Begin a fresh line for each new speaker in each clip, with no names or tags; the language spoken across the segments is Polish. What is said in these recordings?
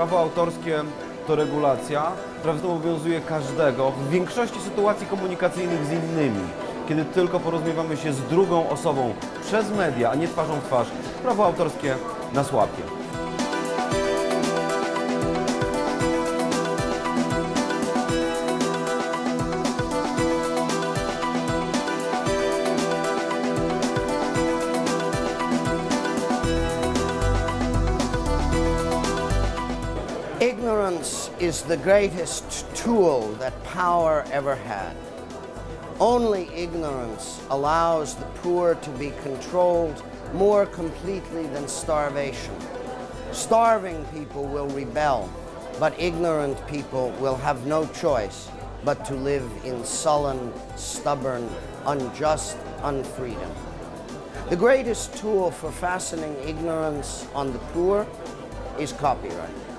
Prawo autorskie to regulacja, która obowiązuje każdego w większości sytuacji komunikacyjnych z innymi. Kiedy tylko porozumiewamy się z drugą osobą przez media, a nie twarzą w twarz, prawo autorskie nas łapie.
Is the greatest tool that power ever had. Only ignorance allows the poor to be controlled more completely than starvation. Starving people will rebel, but ignorant people will have no choice but to live in sullen, stubborn, unjust unfreedom. The greatest tool for fastening ignorance on the poor is copyright.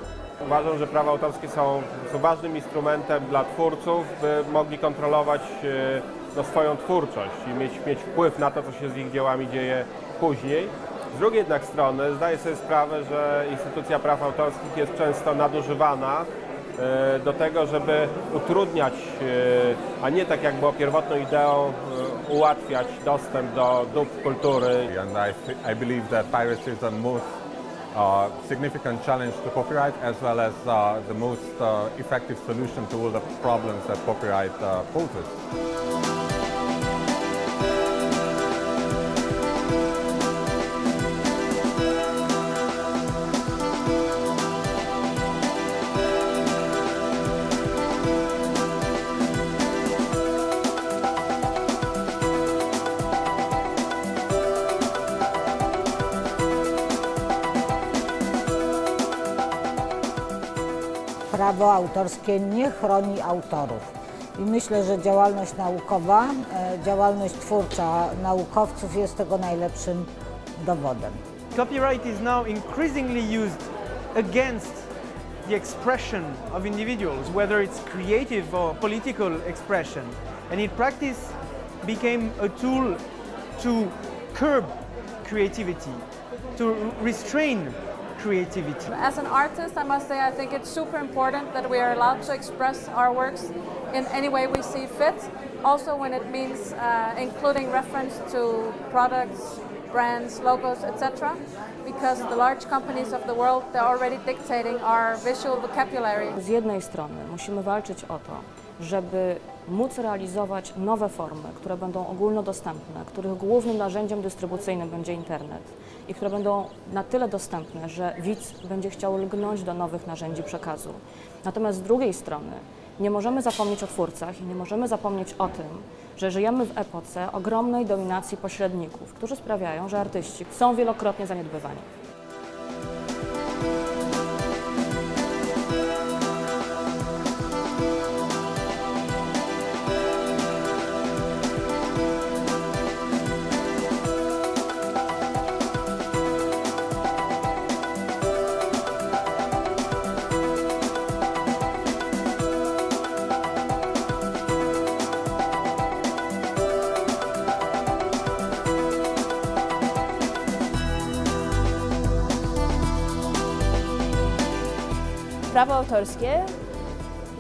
Uważam, że prawa autorskie są, ważnym instrumentem dla twórców, by mogli kontrolować e, no, swoją twórczość i mieć, mieć wpływ na to, co się z ich dziełami dzieje później. Z drugiej jednak strony zdaję sobie sprawę, że instytucja praw autorskich jest często nadużywana e, do tego, żeby utrudniać, e, a nie tak jak było pierwotną ideą, ułatwiać dostęp do dóbr kultury.
And I, I believe that piracy is the most significant challenge to copyright as well as uh, the most uh, effective solution to all the problems that copyright uh, poses.
Prawo autorskie nie chroni autorów. I myślę, że działalność naukowa, e, działalność twórcza naukowców jest tego najlepszym dowodem.
Copyright is now increasingly used against the expression of individuals, whether it's creative or political expression. And in practice became a tool to curb creativity, to restrain creativity.
As an artist, I must say I think it's super important that we are allowed to express our works in any way we see fit. Also when it means uh, including reference to products, brands, logos, etc. Because the large companies of the world, they're already dictating our visual vocabulary.
Z jednej strony musimy walczyć o to, żeby móc realizować nowe formy, które będą ogólnodostępne, których głównym narzędziem dystrybucyjnym będzie internet i które będą na tyle dostępne, że widz będzie chciał lgnąć do nowych narzędzi przekazu. Natomiast z drugiej strony nie możemy zapomnieć o twórcach i nie możemy zapomnieć o tym, że żyjemy w epoce ogromnej dominacji pośredników, którzy sprawiają, że artyści są wielokrotnie zaniedbywani.
Prawo autorskie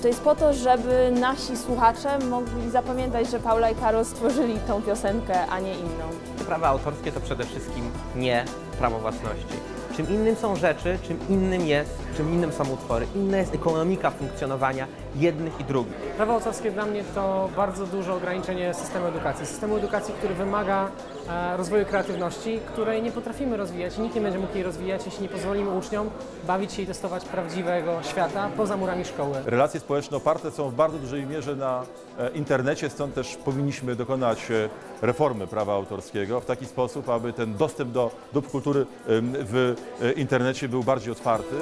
to jest po to, żeby nasi słuchacze mogli zapamiętać, że Paula i Karol stworzyli tą piosenkę, a nie inną.
Prawa autorskie to przede wszystkim nie prawo własności. Czym innym są rzeczy, czym innym jest, czym innym są utwory. Inna jest ekonomika funkcjonowania jednych i drugich.
Prawo autorskie dla mnie to bardzo duże ograniczenie systemu edukacji. Systemu edukacji, który wymaga e, rozwoju kreatywności, której nie potrafimy rozwijać i nikt nie będzie mógł jej rozwijać, jeśli nie pozwolimy uczniom bawić się i testować prawdziwego świata poza murami szkoły.
Relacje społeczne oparte są w bardzo dużej mierze na e, internecie, stąd też powinniśmy dokonać e, reformy prawa autorskiego w taki sposób, aby ten dostęp do dóbr kultury w internecie był bardziej otwarty.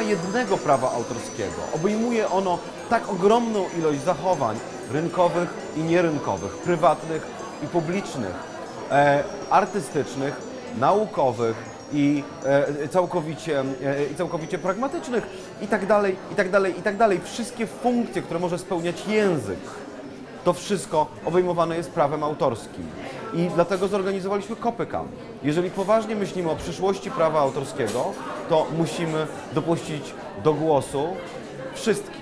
Ma jednego prawa autorskiego. Obejmuje ono tak ogromną ilość zachowań rynkowych i nierynkowych, prywatnych i publicznych, e, artystycznych, naukowych, i e, całkowicie, e, i całkowicie pragmatycznych i tak dalej, i tak dalej, i tak dalej. Wszystkie funkcje, które może spełniać język, to wszystko obejmowane jest prawem autorskim. I dlatego zorganizowaliśmy Kopyka. Jeżeli poważnie myślimy o przyszłości prawa autorskiego, to musimy dopuścić do głosu wszystkich.